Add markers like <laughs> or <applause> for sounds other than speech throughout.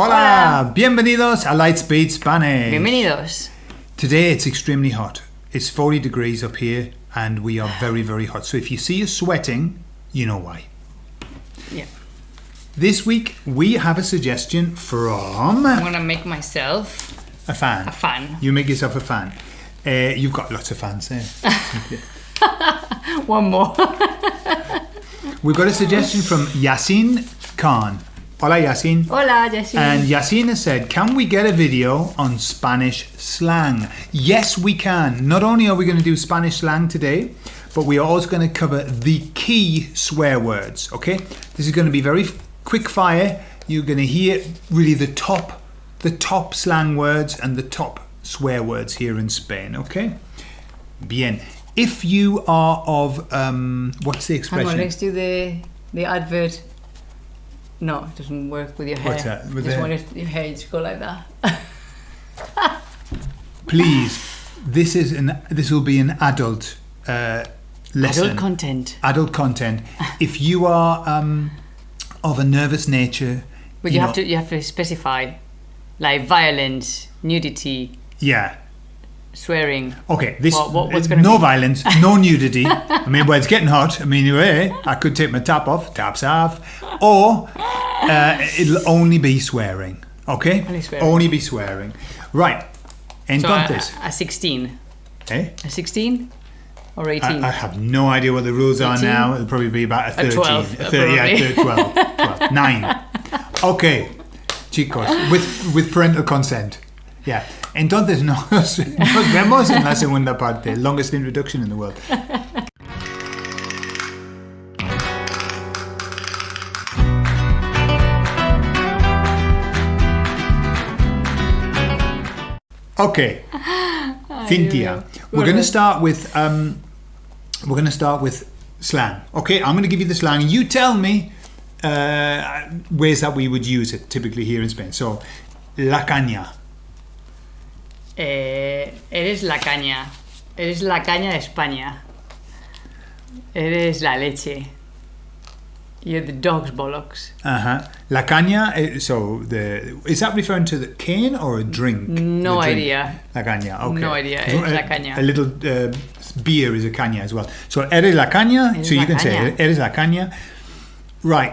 Hola, bienvenidos a Lightspeed Spanish. Bienvenidos. Today it's extremely hot. It's 40 degrees up here and we are very, very hot. So if you see us sweating, you know why. Yeah. This week we have a suggestion from I'm gonna make myself a fan. a fan. You make yourself a fan. Uh, you've got lots of fans there. <laughs> One more. <laughs> We've got a suggestion from Yasin Khan. Hola Yasin. Hola, Jessie. And Yasin has said, Can we get a video on Spanish slang? Yes, we can. Not only are we going to do Spanish slang today, but we are also going to cover the key swear words. Okay? This is going to be very quick fire. You're going to hear really the top, the top slang words and the top swear words here in Spain. Okay? Bien. If you are of um, what's the expression? Hang on, let's do the the advert. No, it doesn't work with your hair. What's that? With Just want your hair just go like that. <laughs> Please, this is an this will be an adult uh, lesson. Adult content. adult content. <laughs> If you are um, of a nervous nature, But you, have know- to you have to specify like violence, nudity, Yeah. Swearing. Okay. This What- what- what's uh, gonna no be- violence, no <laughs> nudity. I mean, well, it's getting hot. I mean, eh, I could take my top off, tops off, or uh, it'll only be swearing. Okay. Only swearing. Only be swearing. Right. So Entonces, a, a 16. eh? A 16 or 18? I, I have no idea what the rules are now. It'll probably be about a 13. 12, a uh, 30, yeah, 12, 12. 9. Okay, chicos, with, with parental consent. Yeah. Entonces nos, <laughs> nos vemos en la segunda parte. Longest introduction in the world. Okay, Cynthia, we're going to start with um, we're going to start with slang. Okay, I'm going to give you the slang. You tell me uh, ways that we would use it typically here in Spain. So, la caña. Eh, eres la caña. Eres la caña de España. Eres la leche. You're the dog's bollocks. Uh huh. La caña. eh, So the is that referring to the cane or a drink? No drink? idea. La caña. Okay. No idea, So, es la a- caña. A little uh, beer is a caña as well. So eres la caña. Eres so you can say caña. eres la caña. Right.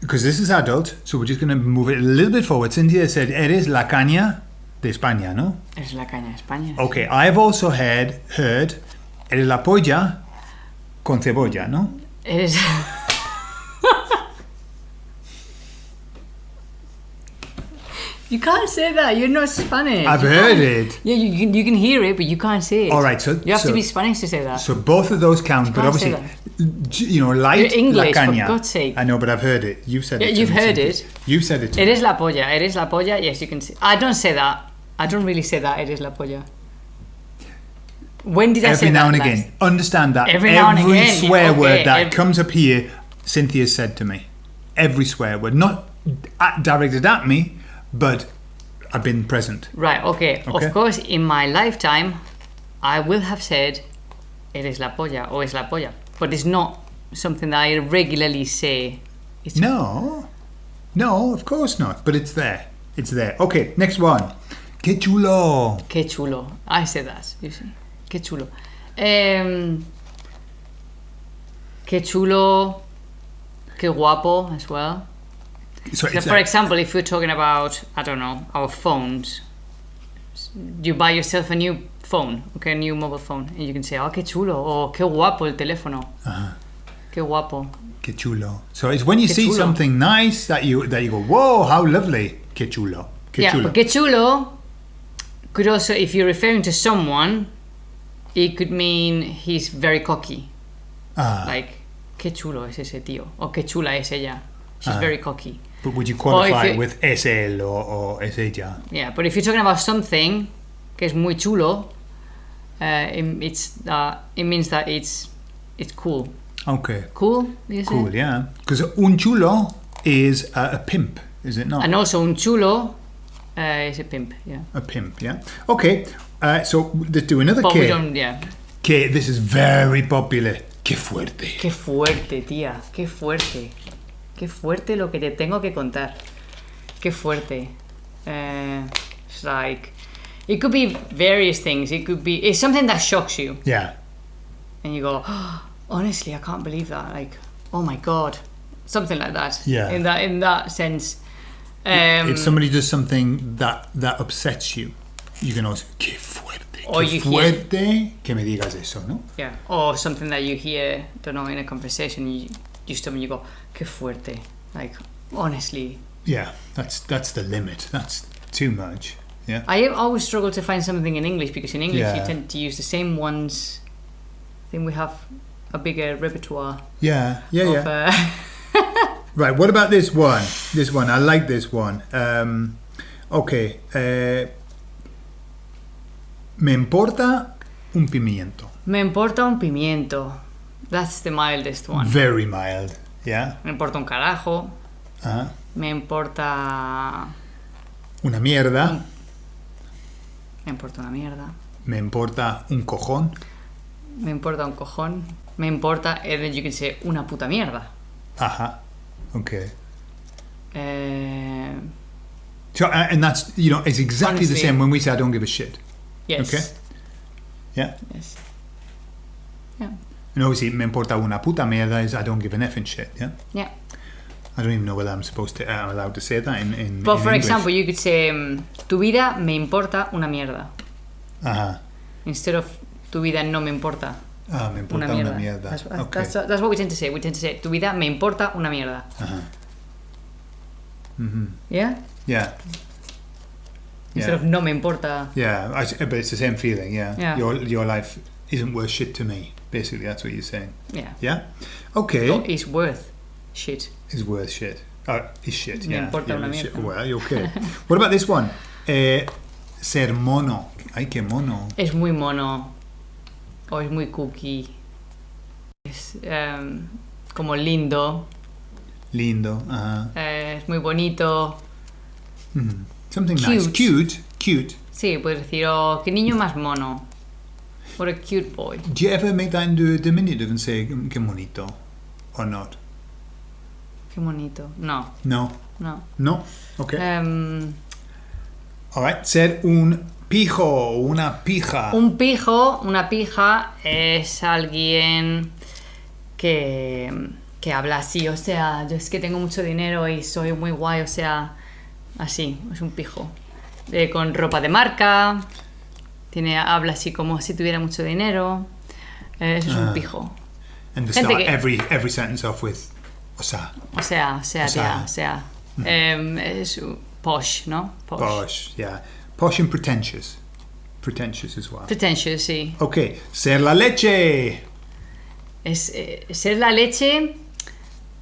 Because this is adult, so we're just going to move it a little bit forward. Cynthia said, "Eres la caña de España," no? Eres la caña de España. Okay, I've also heard heard eres la polla con cebolla, no? <laughs> You can't say that. You're not Spanish. I've You heard can't- it. Yeah, you can, you can hear it, but you can't say it. All right, so You have so, to be Spanish to say that. so both of those count, but obviously, you know, light You're English, la for caña. God's sake. I know, but I've heard it. You've said Yeah, it. you've heard Cynthia. it. You've said it. To me. Eres la polla. It is la polla. Yes, you can say. I don't say that. I don't really say that. Eres la polla. When did I say Every now that and last? again. Understand that. Every now and Every again, swear okay, word that ev- comes up here, Cynthia said to me. Every swear word, not at, directed at me, but I've been present. Right. Okay. Okay. Of course, in my lifetime, I will have said, "Eres la polla" or "Es la polla," but it's not something that I regularly say. It's No, no, of course not. But it's there. It's there. Okay, next one. Que chulo. Qué chulo. I say that. You see. Qué chulo. Qué chulo. Qué guapo as well. So So for example, if we're talking about, I don't know, our phones, you buy yourself a new phone, okay, a new mobile phone, and you can say, oh, qué chulo, or qué guapo el teléfono. Uh-huh. Qué guapo. Que chulo. So it's when you Que see chulo. something nice that you that you go, whoa, how lovely. Que chulo. Que yeah, chulo. qué chulo could also, if you're referring to someone, it could mean he's very cocky. Ah, Like, qué chulo es ese tío, or qué chula es ella. She's Ah. very cocky. but would you qualify it it- with es él or, or es ella? Yeah, but if you're talking about something que es muy chulo, uh, it, it's uh, it means that it's it's cool. Okay. Cool? Cool, yeah. Because un chulo is a, a pimp, is it not? And also un chulo uh, is a pimp. Yeah, A pimp, yeah. Okay, uh, so let's do another but we K. don't. Yeah. K, this is very popular. Que fuerte. Qué fuerte, tía. Qué fuerte. Qué fuerte lo que te tengo que contar. Qué fuerte. Uh, it's like it could be various things. It could be it's something that shocks you, Yeah. and you go, honestly, I can't believe that. Like, oh my god, something like that. Yeah. In that in that sense. Um, if somebody does something that that upsets you, you can also qué fuerte, Or qué you hear- fuerte que me digas eso, ¿no? Yeah, or something that you hear, don't know, in a conversation, you, you stop and you go, qué fuerte. Like, honestly. Yeah, that's that's the limit. That's too much. Yeah. I always struggle to find something in English because in English you tend to use the same ones. I think we have a bigger repertoire Yeah, yeah, yeah. Uh, <laughs> Right, what about this one? This one, I like this one. Um, okay. Uh, me importa un pimiento. me importa un pimiento. That's the mildest one. Very mild. Yeah. Me importa un carajo. Uh-huh. Me importa. Una mierda. Me importa una mierda. Me importa un cojón. Me importa un cojón. Me importa, and then you can say una puta mierda. Ajá. Okay. Uh, So, uh, and that's, you know, it's exactly the same when we say I don't give a shit. yes. Okay. Yeah. Yes. Yeah. And obviously, me importa una puta mierda is I don't give an effing shit. Yeah. Yeah. I don't even know whether I'm supposed to, uh, I'm allowed to say that in, in, But in for English. example, you could say, um, tu vida me importa una mierda. Ajá. Instead of tu vida no me importa Ah, me importa una una mierda. mierda. That's, okay. that's, that's what we tend to say. We tend to say, tu vida me importa una mierda. Ajá. Mhm. Yeah? Yeah. Instead Yeah. of no me importa. Yeah, I, but it's the same feeling. Yeah. Yeah. Your your life isn't worth shit to me. Basically, that's what you're saying. Yeah. Yeah. Okay. O is worth shit. Is worth shit. Uh, is shit. Me yeah. importa yeah, una is shit. mierda. Well, you're okay. <laughs> what about this one? Eh, ser mono. Ay, qué mono. Es muy mono. O es muy cookie. Es um, como lindo. Lindo. Ajá. eh, es muy bonito. Mhm. Something nice. Cute. Cute. Cute. Sí, puedes decir, oh, qué niño más mono. What a cute boy. Do you ever make that into a diminutive and say "Mm, qué bonito, or not? Qué bonito. No, No. no. No. Okay. Em, All right. Ser un pijo o una pija. un pijo, una pija, es alguien que, que habla así, o sea, yo es que tengo mucho dinero y soy muy guay, o sea, así, es un pijo. Eh, con ropa de marca, tiene, habla así como si tuviera mucho dinero. eh, eso es Ah. un pijo. and to gente start que- every every sentence off with osa. O sea, o sea, O sea. tía, o sea. em, es posh, ¿no? Posh. Posh. Yeah. Posh and pretentious. Pretentious as well. Pretentious, sí. Okay. Ser la leche. Es, eh, ser la leche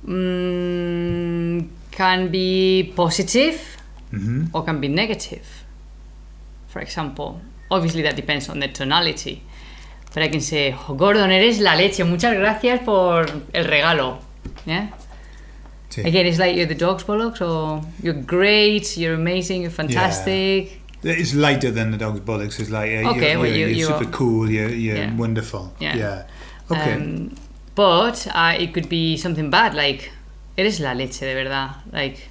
mm, can be positive Mhm. or can be negative. For example, obviously that depends on the tonality. But I can say, oh, Gordon, eres la leche. Muchas gracias por el regalo. Yeah. Sí. Again, it's like you're the dog's bollocks, or you're great, you're amazing, you're fantastic. It's lighter than the dog's bollocks. It's like uh, Okay, you're, well, you're, you- you're super are- cool. You're, you're Yeah. wonderful. Yeah. Okay. Um, but uh, it could be something bad, like, eres la leche, de verdad. Like,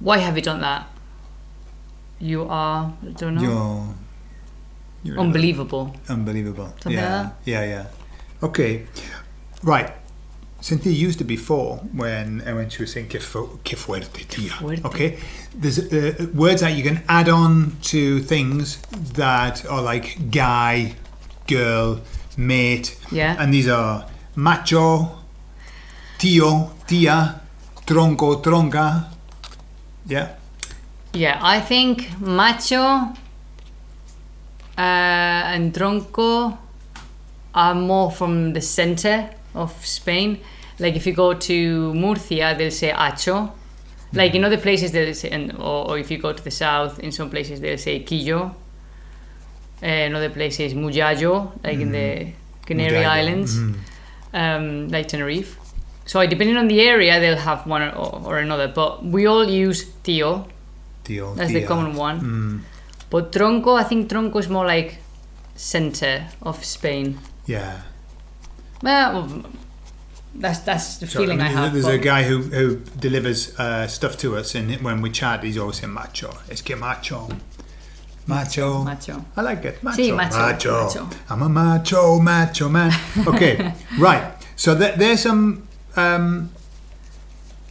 why have you done that? You are, I don't know, You're, you're unbelievable. Unbelievable. Something yeah. like Yeah, yeah. Okay. Right. Cynthia used it before when uh, when she was saying que, fu- que fuerte, tía. Okay. There's uh, words that you can add on to things that are like guy, girl, mate. Yeah. And these are macho, tío, tía, tronco, tronca. Yeah. Yeah, I think macho uh, and tronco are more from the center of Spain. Like if you go to Murcia, they'll say acho. Like in other places, they'll say, and, or, or if you go to the south, in some places they'll say quillo. Uh, in other places, muyayo, like in the Canary Muyayo. Islands, Mhm. um, like Tenerife. So depending on the area, they'll have one or, or another. But we all use tío. Tío, That's the common one. Mm. But tronco, I think tronco is more like center of Spain. Yeah. Well, That's that's the So, feeling I, mean, have. There's but- a guy who, who delivers uh, stuff to us, and when we chat, he's always saying macho. Es que macho. Macho. Macho. I like it. Macho. Sí, macho, macho. I'm a macho, macho man. Okay, <laughs> right. So th- there's some um,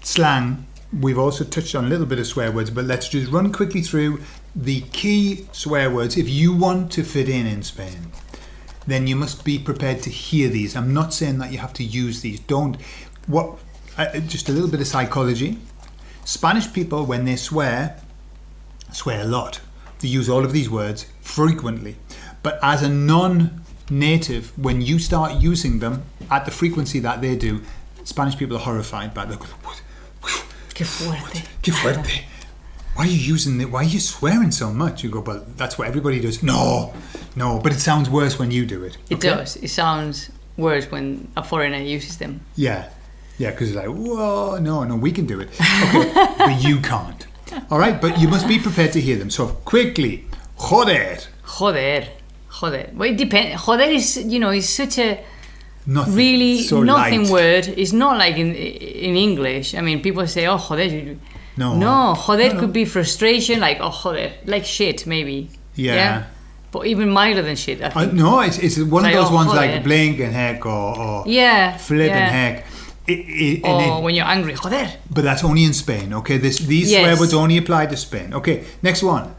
slang. We've also touched on a little bit of swear words, but let's just run quickly through the key swear words. If you want to fit in in Spain, then you must be prepared to hear these. I'm not saying that you have to use these. Don't. What? Uh, just a little bit of psychology. Spanish people, when they swear, swear a lot. They use all of these words frequently. But as a non native, when you start using them at the frequency that they do, Spanish people are horrified by the. Qué fuerte. Qué fuerte. Why are you using it? Why are you swearing so much? You go, well, that's what everybody does. No, no, but it sounds worse when you do it. It okay? does. It sounds worse when a foreigner uses them. Yeah, yeah, because it's like, whoa, no, no, we can do it. Okay, <laughs> but you can't. All right, but you must be prepared to hear them. So quickly, joder. Joder. Joder. Well, it depends. Joder is, you know, is such a Nothing. really so nothing light. word. It's not like in in English. I mean, people say, oh, joder. No. No, joder No, no. could be frustration, like, oh, joder. Like shit, maybe. Yeah. yeah? But even milder than shit, I Uh, no, it's, it's one Like, of those oh, ones joder. like blink and heck or, or yeah. flip yeah. and heck. It, it, Or it- when you're angry, joder. but that's only in Spain, okay? This, these Yes. swear words only apply to Spain. Okay, next one.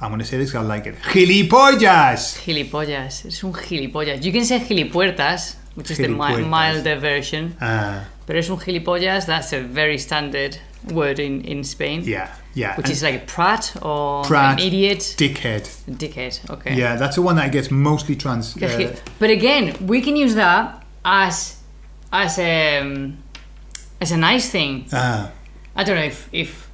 I'm going to say this, I like it. Gilipollas. Gilipollas. Es un gilipollas. You can say gilipuertas, which is the mi- milder version. Uh, But es un gilipollas, that's a very standard word in, in Spain. yeah, yeah. Which and is like a prat or Prat. an idiot. dickhead. Dickhead, okay. Yeah, that's the one that gets mostly trans. <laughs> Uh, But again, we can use that as as a as a nice thing. uh, I don't know if if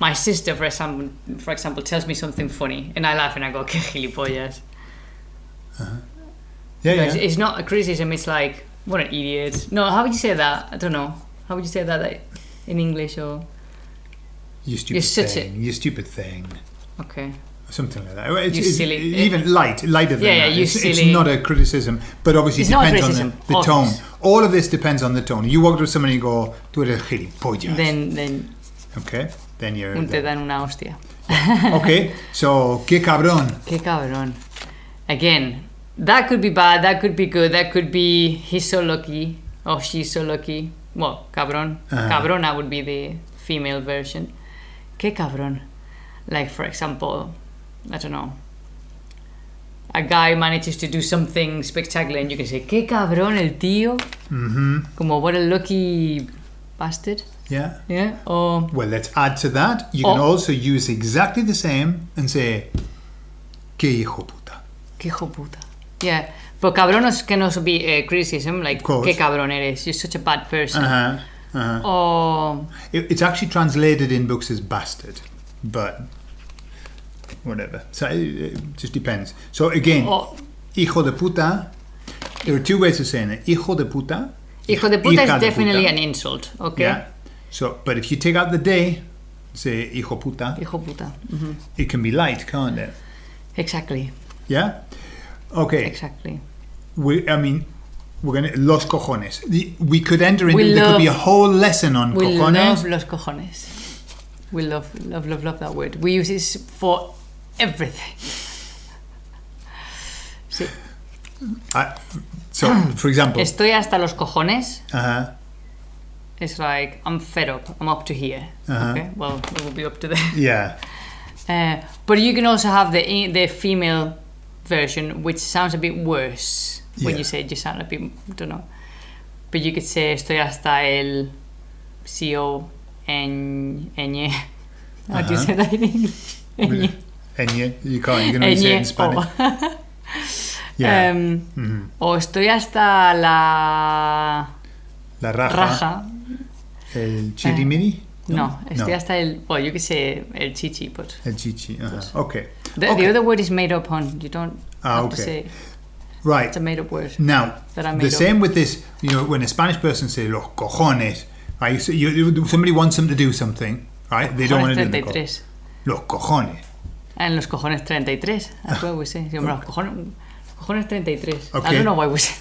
my sister, for example, for example, tells me something funny and I laugh and I go, "Que gilipollas." yeah, It's, yeah. it's not a criticism. It's like, "What an idiot." No, how would you say that? I don't know. How would you say that like, in English or You stupid a- thing. You stupid thing. okay? Something like that. It's, You it's Even light, lighter than Yeah, yeah, that. you it's, it's not a criticism, but obviously It's it not a depends on the, the tone. All of this depends on the tone. You walk up to somebody and go, tú eres gilipollas. Then then okay, then you're. te dan una hostia. okay, <laughs> so, qué cabrón. Qué cabrón. Again, that could be bad, that could be good, that could be he's so lucky or she's so lucky. Well, cabrón. Uh-huh. Cabrona would be the female version. Qué cabrón. Like, for example, I don't know. A guy manages to do something spectacular and you can say, qué cabrón el tío. Mm-hmm. Como, what a lucky bastard. Yeah. Yeah. Or, Well, let's add to that. You can also use exactly the same and say, qué hijo puta. qué hijo puta. Yeah. But cabrón is- can also be a criticism, like, qué cabrón eres. You're such a bad person. Uh huh. Uh-huh. Or, It, it's actually translated in books as bastard, but whatever. So it, it just depends. So again, or hijo de puta. There are two ways of saying it. Hijo de puta. hijo de puta is de definitely puta. an insult, okay? Yeah. So, but if you take out the day, say hijo puta, Hijo puta. Mhm. it can be light, can't it? Exactly, Yeah. Okay. exactly. We, I mean, we're gonna los cojones. The, we could enter into. We there could be a whole lesson on We cojones. love los cojones. We love, love, love, love that word. We use this for everything. Sí. I- so, for example, Estoy hasta los cojones. uh-huh, It's like, I'm fed up. I'm up to here. Uh-huh. Okay, well, it will be up to there. yeah, Uh, but you can also have the the female version, which sounds a bit worse when Yeah. you say it. You sound a bit, I don't know. But you could say estoy hasta el CO en ñ. <laughs> How do you Uh-huh. say that in English? <laughs> Ñ. and <laughs> you, can't. You can only say it in Spanish. o- Yeah. Em, Mhm. o estoy hasta la La raja. raja. El chirimiri. No, estoy No. hasta el. Well, you could say el chichi, but El chichi. Uh-huh. Okay. The, Okay. the other word is made up, on. You don't Ah, have to say. Right. it's a made up word. Now, that I the made up. same with this, you know, when a Spanish person says los cojones, right? So you, somebody wants them to do something, right? They don't want to do it. 33. Los cojones. En los cojones 33. That's what we say. <laughs> Los cojones, cojones 33. I don't know why we say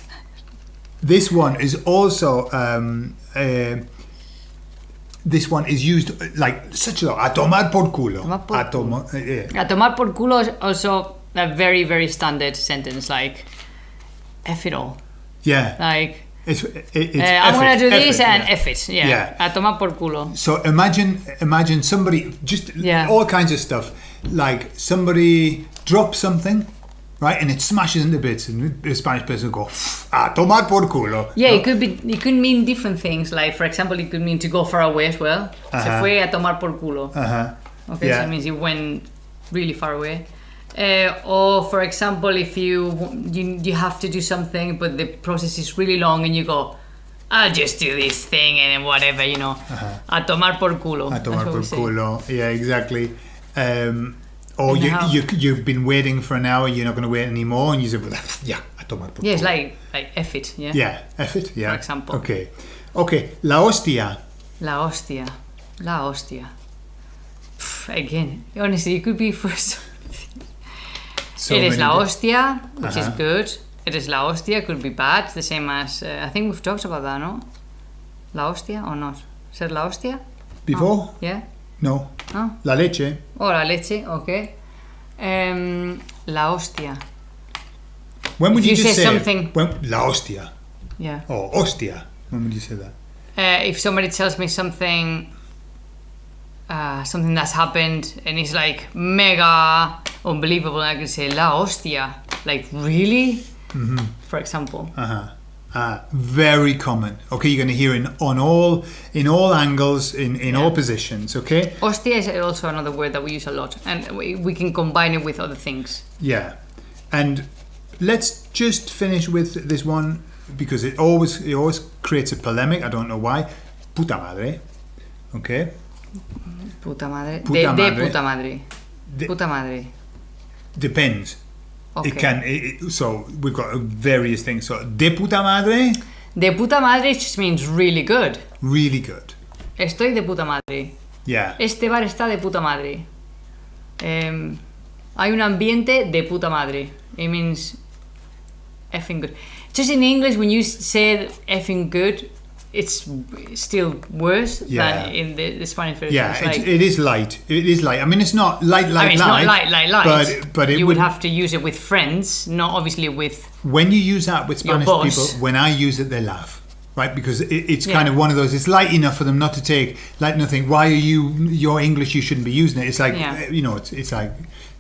This one is also um, uh, this one is used like such a a tomar por culo. Tomar por A tomo- uh, yeah. A tomar por culo is also a very, very standard sentence, like, F it all. yeah. Like, It's, it, it's uh, I'm gonna do this it, and yeah. F it. Yeah. Yeah. A tomar por culo. So imagine, imagine somebody just Yeah. all kinds of stuff. Like somebody drops something, right, and it smashes into bits, and the Spanish person will go, "Ah, tomar por culo." Yeah, No? it could be. It could mean different things. Like, for example, it could mean to go far away as well. Se Uh-huh. fue a tomar por culo. Uh-huh. Okay, Yeah. so it means you went really far away. Uh, or, for example, if you, you you have to do something, but the process is really long, and you go, "I'll just do this thing and whatever," you know, a tomar por culo. A tomar por culo. Yeah, exactly. Um, or you, you, you, have been waiting for an hour, you're not going to wait anymore, and you say, well, <laughs> yeah, a tomar por Yeah, it's culo. like like F it. Yeah. Yeah, F it, yeah. For example. Okay. Okay, la hostia. La hostia. La hostia. Pff, again, honestly, it could be for <laughs> so So it is many la hostia, which is Uh-huh. good. It is la hostia, could be bad. The same as uh, I think we've talked about that, no? La hostia or not? Said la hostia? Before? Yeah. No. No. La leche. Oh, la leche. Okay. Um, la hostia. When would If you, you say say, something- When, la hostia. Yeah. Or hostia. When would you say that? Uh, if somebody tells me something, uh, something that's happened and it's like mega unbelievable, I can say la hostia. Like really? Mm-hmm. For example. Uh-huh. Uh, very common. Okay, you're going to hear in on all in all angles in in all positions. Okay. Hostia is also another word that we use a lot, and we, we can combine it with other things. Yeah, and let's just finish with this one because it always it always creates a polemic. I don't know why. Puta madre. Okay. Puta madre. Puta de, de madre. puta madre. De- puta madre. Depends. Okay. It can. It, it- so we've got various things. So de puta madre, De puta madre just means really good. really good. Estoy de puta madre. Yeah. Este bar está de puta madre. Em, hay un ambiente de puta madre. It means effing good. Just in English, when you say effing good, it's still worse Yeah. than in the, the Spanish version. Yeah, like- it is light. It is light. I mean, it's not light, light, I mean, it's light. not light, light, light. But but it you would, would have to use it with friends, not obviously with. when you use that with Spanish people, when I use it, they laugh, right? Because it, it's Yeah. kind of one of those. It's light enough for them not to take like nothing. Why are you your English? You shouldn't be using it. It's like Yeah. you know, it's it's like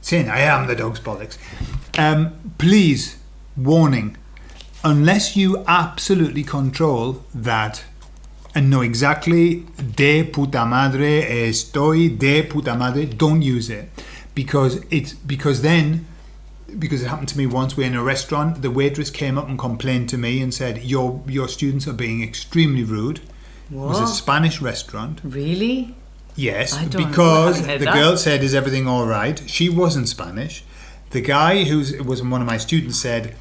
saying I am the dog's bollocks. Um, please, warning: unless you absolutely control that and know exactly de puta madre estoy de puta madre, don't use it because it's because then because it happened to me once. We're in a restaurant. The waitress came up and complained to me and said, "Your your students are being extremely rude." It was a Spanish restaurant. Really? Yes, because the that. girl said, "Is everything all right?" She wasn't Spanish. The guy who was one of my students said,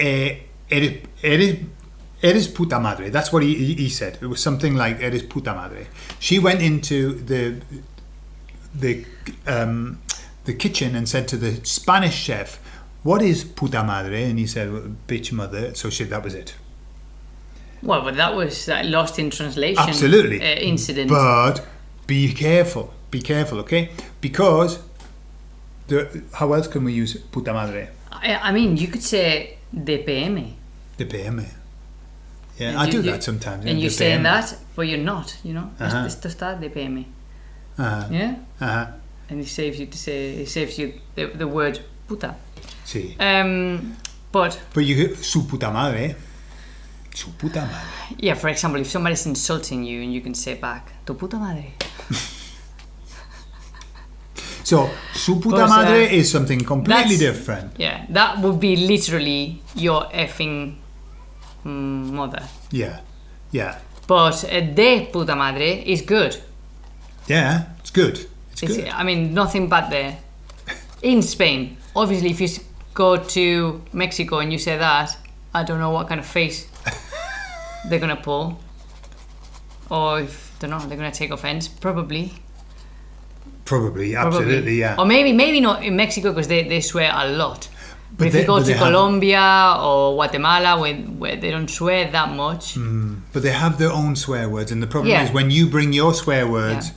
eh, "Eres, eres, eres puta madre." That's what he, he said. It was something like "Eres puta madre." She went into the the um, the kitchen and said to the Spanish chef, "What is puta madre?" And he said, well, "Bitch mother." So she, that was it. Well, but that was that lost in translation. Absolutely. Uh, incident. But be careful. Be careful, okay? Because the how else can we use puta madre? I, I mean, you could say de PM. The me. Yeah, And I you- do you- that sometimes. And you're saying that, but you're not, you know? Uh-huh. Esto está de PM. Uh-huh. Yeah? Uh-huh. And it saves you to say, it saves you the, the word puta. Sí. Um, but, But you su puta madre. Su puta madre. yeah, for example, if somebody's insulting you and you can say back, tu puta madre. <laughs> So su puta Pues, uh, madre is something completely different. Yeah, that would be literally your effing mother. Yeah. Yeah. But uh, de puta madre is good. Yeah. It's good. It's, It's, good. I mean, nothing bad there. In Spain, obviously, if you go to Mexico and you say that, I don't know what kind of face <laughs> they're gonna pull, or if I don't know, they're gonna take offense. Probably, Probably. probably. Absolutely. Yeah. Or maybe, maybe not in Mexico because they, they swear a lot. But if they- you go to Colombia or Guatemala, where, where they don't swear that much, mm, But they have their own swear words, and the problem Yeah. is when you bring your swear words,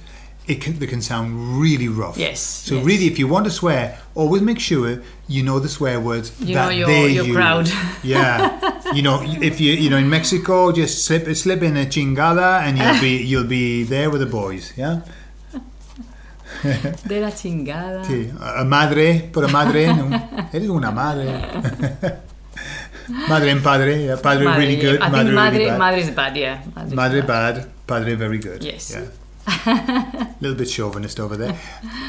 it can they can sound really rough. Yes, So yes. really, if you want to swear, always make sure you know the swear words You that know your- they your use. crowd. <laughs> Yeah. you know, if you you know in Mexico, just slip slip in a chingada, and you'll be you'll be there with the boys. Yeah. <laughs> de la chingada. Sí. A madre, por a madre, no. eres una madre. <laughs> madre and padre, yeah, padre Madre, really yeah. good, I madre think madre, really bad. madre is bad, yeah. Madre, Madre bad, padre very good. Yes. Yeah. A <laughs> little bit chauvinist over there.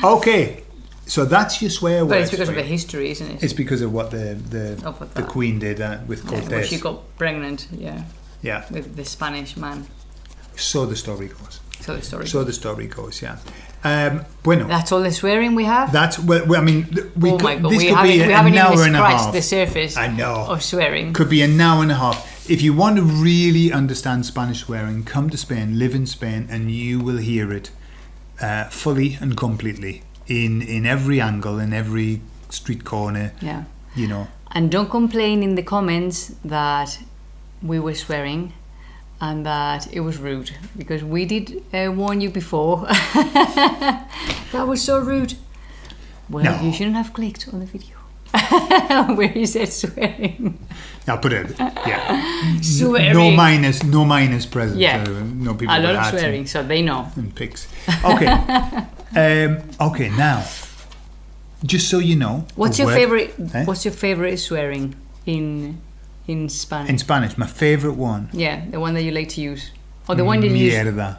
Okay, so that's your swear word. But it's because of the history, isn't it? It's because of what the the, what the queen did uh, with Yeah, where Cortés. she got pregnant, yeah, yeah. with the Spanish man. So the story goes. So the story. So the story goes. Yeah. Um, bueno. That's all the swearing we have. That's well, I mean, we oh could, this we could haven't, be we an hour and a half. the surface I know. of swearing. Could be an hour and a half. If you want to really understand Spanish swearing, come to Spain, live in Spain, and you will hear it uh, fully and completely in in every angle, in every street corner. Yeah. You know, And don't complain in the comments that we were swearing and that it was rude because we did uh, warn you before. <laughs> that was so rude. Well, No. you shouldn't have clicked on the video <laughs> where he said swearing. I'll put it. Yeah, Swearing. no minus, no minus present. Yeah. uh, no people A lot of swearing, so they know. and pigs. Okay. <laughs> um, okay. Now, just so you know, What's your word- favorite? Eh? What's your favorite swearing in in Spanish? in Spanish? My favorite one. yeah, the one that you like to use, or the one you use. Mierda.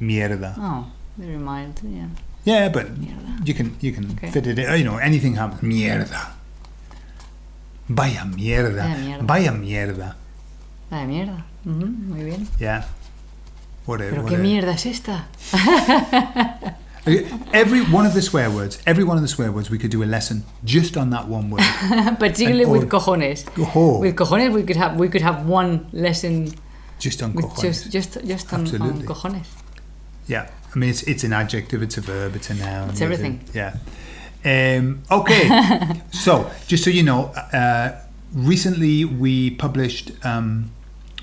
Mierda. Oh, very mild. Yeah. Yeah, but Mierda. you can you can Okay. fit it in. You know, anything happens. Mierda. Vaya mierda. Vaya mierda. Vaya mierda. De mierda. Ujú, muy bien. Yeah. What a, Pero what qué a- mierda es esta. <laughs> Every one of the swear words, every one of the swear words, we could do a lesson just on that one word. <laughs> Particularly And with cojones. Oh, With cojones, we could have we could have one lesson just on cojones. just just just on, on cojones. Yeah, I mean it's it's an adjective, it's a verb, it's a noun. It's everything. yeah. Um, okay, <laughs> so just so you know, uh, recently we published um,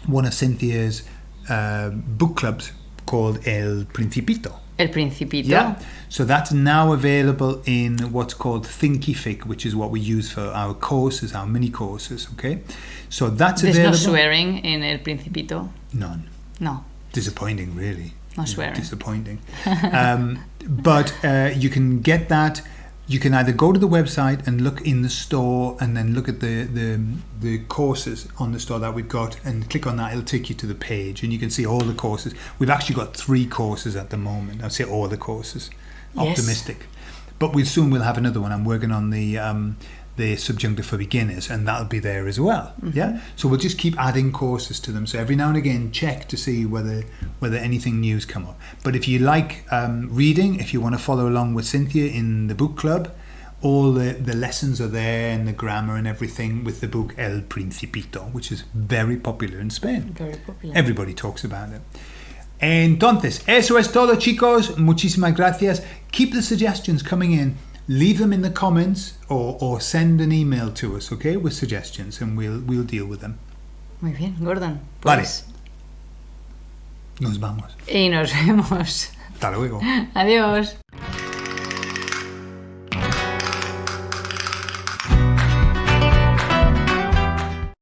one of Cynthia's uh, book clubs called El Principito. El Principito. Yeah. So that's now available in what's called Thinkific, which is what we use for our courses, our mini courses. Okay. So that's There's no swearing in El Principito. None. No, Disappointing, really. no swearing. Disappointing. <laughs> um, but uh, you can get that. You can either go to the website and look in the store, and then look at the, the the courses on the store that we've got, and click on that. It'll take you to the page, and you can see all the courses. We've actually got three courses at the moment. I'd say all the courses. Yes. Optimistic, but we soon we'll have another one. I'm working on the. Um, the subjunctive for beginners, and that'll be there as well. Yeah, so we'll just keep adding courses to them. So every now and again, check to see whether whether anything new's come up. But if you like um, reading, if you want to follow along with Cynthia in the book club, all the, the lessons are there and the grammar and everything with the book El Principito, which is very popular in Spain. Very popular. Everybody talks about it. Entonces, eso es todo, chicos. Muchísimas gracias. Keep the suggestions coming in. Leave them in the comments or, or send an email to us, okay, with suggestions, and we'll we'll deal with them. Muy bien, Gordon. Vale. Nos vamos. Y nos vemos. Hasta luego. <laughs> Adiós.